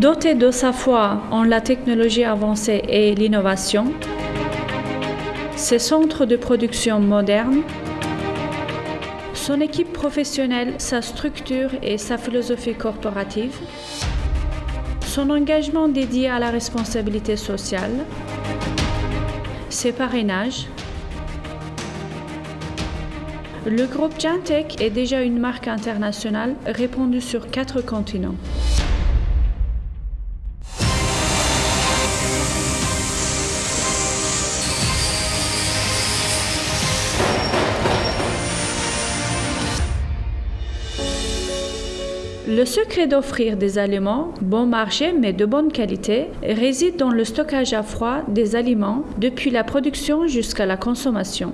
Doté de sa foi en la technologie avancée et l'innovation, ses centres de production modernes, son équipe professionnelle, sa structure et sa philosophie corporative, son engagement dédié à la responsabilité sociale, ses parrainages, le groupe Jantech est déjà une marque internationale répandue sur quatre continents. Le secret d'offrir des aliments bon marché mais de bonne qualité réside dans le stockage à froid des aliments depuis la production jusqu'à la consommation.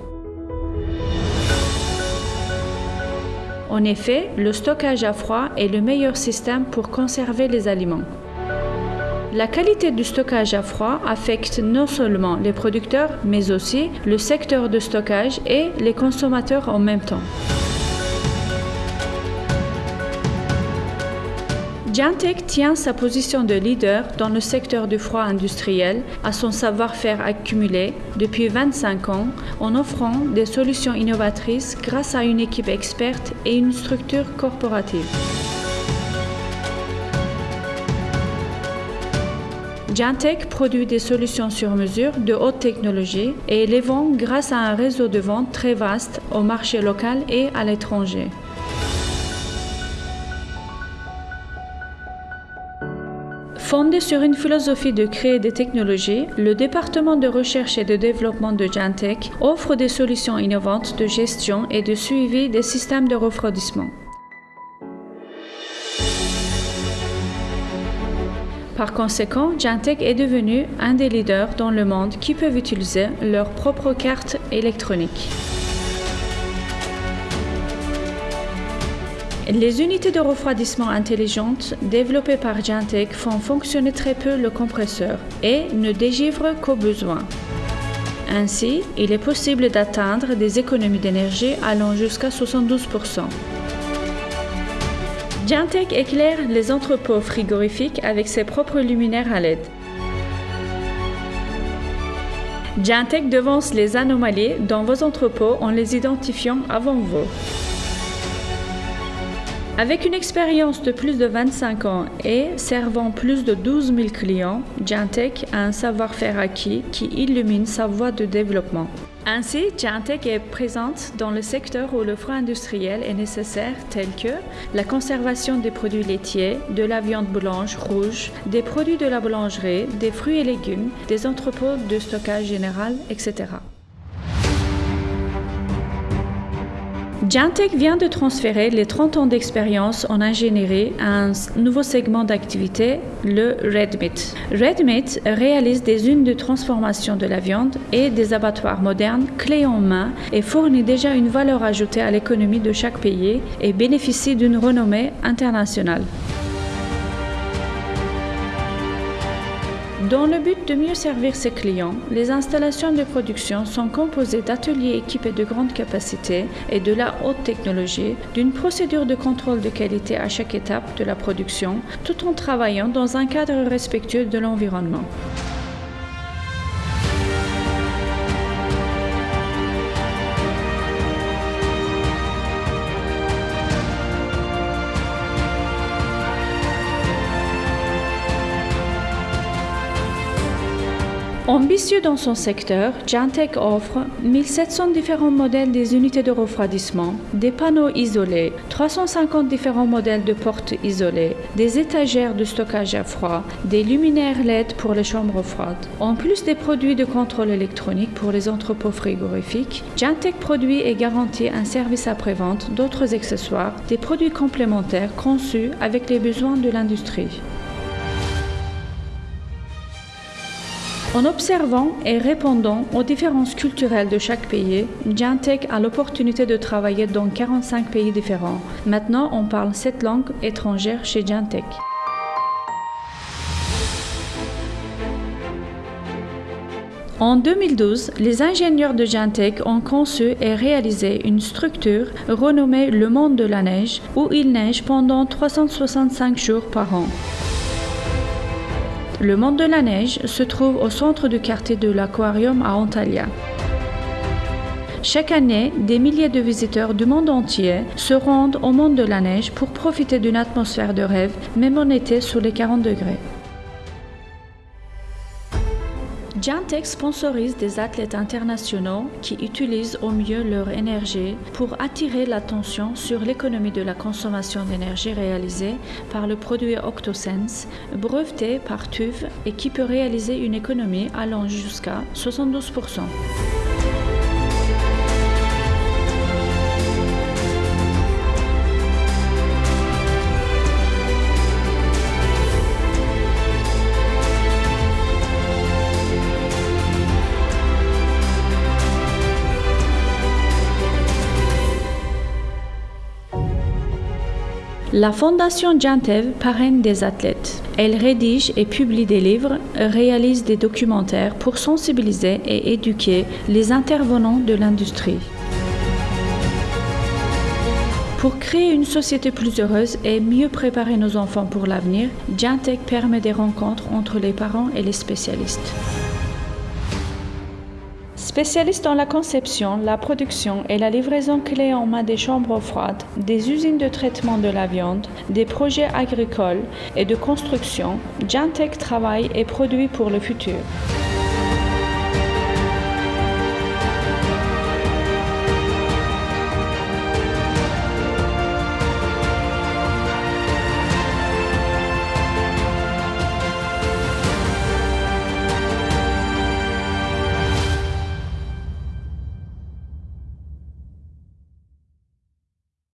En effet, le stockage à froid est le meilleur système pour conserver les aliments. La qualité du stockage à froid affecte non seulement les producteurs, mais aussi le secteur de stockage et les consommateurs en même temps. Jantech tient sa position de leader dans le secteur du froid industriel à son savoir-faire accumulé depuis 25 ans en offrant des solutions innovatrices grâce à une équipe experte et une structure corporative. Jantech produit des solutions sur mesure de haute technologie et les vend grâce à un réseau de vente très vaste au marché local et à l'étranger. Fondé sur une philosophie de créer des technologies, le département de recherche et de développement de Jantech offre des solutions innovantes de gestion et de suivi des systèmes de refroidissement. Par conséquent, Jantech est devenu un des leaders dans le monde qui peuvent utiliser leur propre carte électronique. Les unités de refroidissement intelligentes développées par Jantech font fonctionner très peu le compresseur et ne dégivrent qu'au besoin. Ainsi, il est possible d'atteindre des économies d'énergie allant jusqu'à 72%. Jantech éclaire les entrepôts frigorifiques avec ses propres luminaires à LED. Jantech devance les anomalies dans vos entrepôts en les identifiant avant vous. Avec une expérience de plus de 25 ans et servant plus de 12 000 clients, Jantech a un savoir-faire acquis qui illumine sa voie de développement. Ainsi, Jantech est présente dans le secteur où le froid industriel est nécessaire, tel que la conservation des produits laitiers, de la viande blanche, rouge, des produits de la boulangerie, des fruits et légumes, des entrepôts de stockage général, etc. Jantech vient de transférer les 30 ans d'expérience en ingénierie à un nouveau segment d'activité, le Red Meat. Red Meat réalise des unes de transformation de la viande et des abattoirs modernes clés en main et fournit déjà une valeur ajoutée à l'économie de chaque pays et bénéficie d'une renommée internationale. Dans le but de mieux servir ses clients, les installations de production sont composées d'ateliers équipés de grande capacité et de la haute technologie, d'une procédure de contrôle de qualité à chaque étape de la production, tout en travaillant dans un cadre respectueux de l'environnement. Ambitieux dans son secteur, Jantech offre 1700 différents modèles des unités de refroidissement, des panneaux isolés, 350 différents modèles de portes isolées, des étagères de stockage à froid, des luminaires LED pour les chambres froides. En plus des produits de contrôle électronique pour les entrepôts frigorifiques, Jantech produit et garantit un service après-vente, d'autres accessoires, des produits complémentaires conçus avec les besoins de l'industrie. En observant et répondant aux différences culturelles de chaque pays, Jantech a l'opportunité de travailler dans 45 pays différents. Maintenant, on parle 7 langues étrangères chez Jantech. En 2012, les ingénieurs de Jantech ont conçu et réalisé une structure renommée le monde de la neige où il neige pendant 365 jours par an. Le monde de la neige se trouve au centre du quartier de l'aquarium à Antalya. Chaque année, des milliers de visiteurs du monde entier se rendent au monde de la neige pour profiter d'une atmosphère de rêve, même en été sous les 40 degrés. Jantec sponsorise des athlètes internationaux qui utilisent au mieux leur énergie pour attirer l'attention sur l'économie de la consommation d'énergie réalisée par le produit OctoSense, breveté par TÜV et qui peut réaliser une économie allant jusqu'à 72%. La Fondation Jantev parraine des athlètes. Elle rédige et publie des livres, réalise des documentaires pour sensibiliser et éduquer les intervenants de l'industrie. Pour créer une société plus heureuse et mieux préparer nos enfants pour l'avenir, Jantec permet des rencontres entre les parents et les spécialistes. Spécialiste dans la conception, la production et la livraison clé en main des chambres froides, des usines de traitement de la viande, des projets agricoles et de construction, Jantec travaille et produit pour le futur.